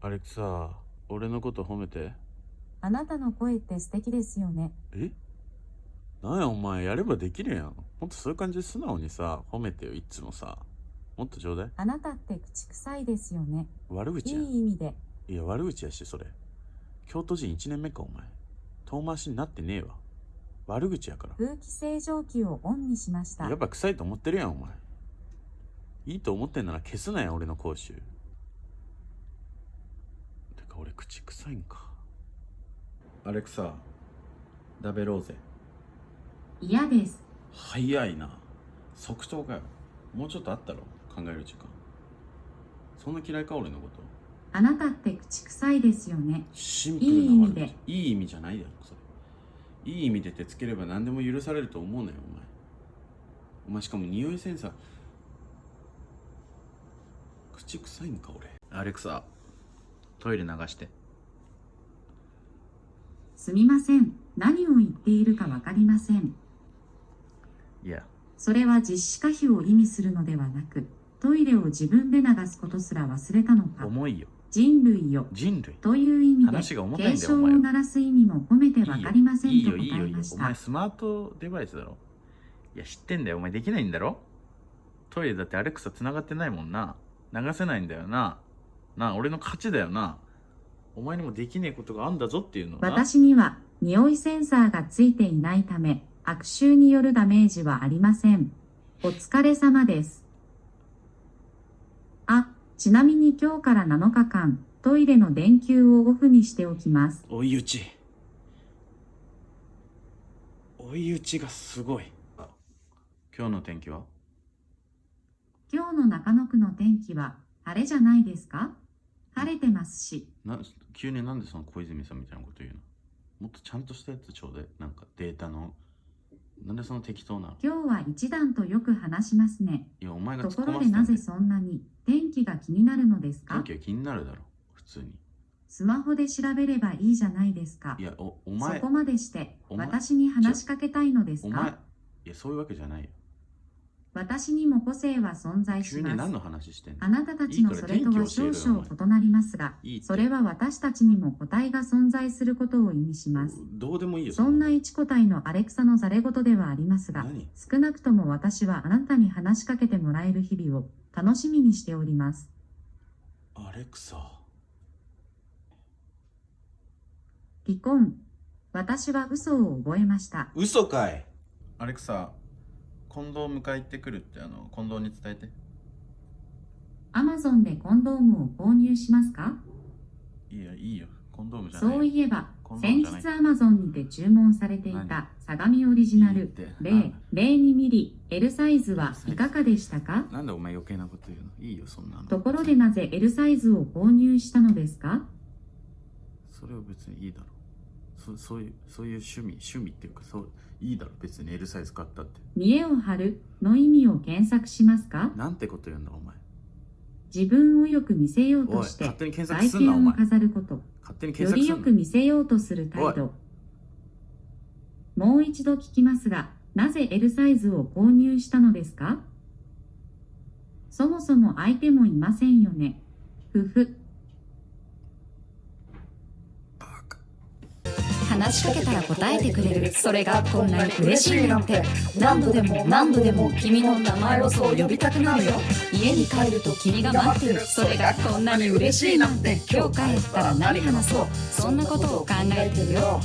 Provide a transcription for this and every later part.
アレクサ俺のこと褒めて。あなたの声って素敵ですよね。え？なんやお前やればできるやん。もっとそういう感じで素直にさ褒めてよいつもさ。もっとちょうだい。あなたって口臭いですよね。い悪口やん。い意味で。いや悪口やしそれ。京都人1年目かお前。遠回しになってねえわ。悪口やから。空気清浄機をオンにしました。やっ。ぱ臭いと思ってるやんお前。いいと思ってんなら消すなよ俺の口臭。てか俺口臭いんか。アレクサ食べろうぜ。嫌です。早いな。即答かよ。もうちょっとあったろ。考える時間。そんな嫌いか俺のこと。あなたって口臭いですよね。シンプルないい意味で。いい意味じゃないだろそれ。いい意味で手つければ何でも許されると思うなよお前。お前しかも匂いセンサー。口臭いんか俺。アレクサトイレ流して。すみません。何を言っているかわかりません。いや。それは実施可否を意味するのではなく、トイレを自分で流すことすら忘れたのか。重いよ。人類よ。人類。という意味で、話が重たいをだよお前は。鳴らす意味も込めてわかりませんといいよいいよいいよ答えました。お前。スマートデバイスだろ？いや知ってんだよ。お前できないんだろ？トイレだってアレクサ繋がってないもんな。流せないんだよななあ俺の勝ちだよなお前にもできねえことがあんだぞっていうの私には匂いセンサーがついていないため、悪臭によるダメージはありません。お疲れ様です。あ、ちなみに今日から7日間、トイレの電球をオフにしておきます。追い打ち追い打ちがすごい今日の天気は？今日の中野区の天気は晴れじゃないですか？晴れてますし、な急になんでその小泉さんみたいなこと言うの？もっとちゃんとしたやつちょうだい。なんかデータの。なんでその適当な？の今日は一段とよく話しますね。いやお前がと突っころでなぜそんなに？天気が気になるのですか？天気は気になるだろ普通に。スマホで調べればいいじゃないですか。い。やおおそ前こまでしてお前私に話しかけたいのですお前かいやそういうわけじゃないよ私にも個性は存在します。あなたたちのそれとは少々異なりますが、いいそれは私たちにも個体が存在することを意味します。どうでもいいよそんな一個体のアレクサのざれ言ではありますが、何？少なくとも私はあなたに話しかけてもらえる日々を楽しみにしております。アレクサ離婚。私は嘘を覚えました。嘘かいアレクサ近藤迎え行ってくるってあの近藤に伝えて。アマゾンでコンドームを購入しますか？いやいいよ。コンドームじゃないそういえば先日アマゾンにて注文されていた相模オリジナルいいって。0 02ミリ L サイズはいかがでしたか？なんでお前余計なこと言うの？いいよそんなの。ところでなぜ L サイズを購入したのですか？それは別にいいだろそそういうそういう趣味趣味っていうかそういいだろ別に L サイズ買ったって。見栄を張るの意味を検索しますか？なんてこと言うんだお前。自分をよく見せようとしておい勝手に検索外見をすんなお前。飾ること。勝手によりよく見せようとする態度。もう一度聞きますがなぜ L サイズを購入したのですか？そもそも相手もいませんよね。ふふ話しかけたら答えてくれる。それがこんなに嬉しいなんて。何度でも何度でも君の名前をそう呼びたくなるよ。家に帰ると君が待ってる。それがこんなに嬉しいなんて。今日帰ったら何話そう。そんなことを考えてるよ。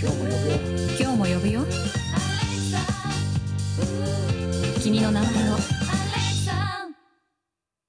今日も呼ぶよ。今日も呼ぶよ。君の名前を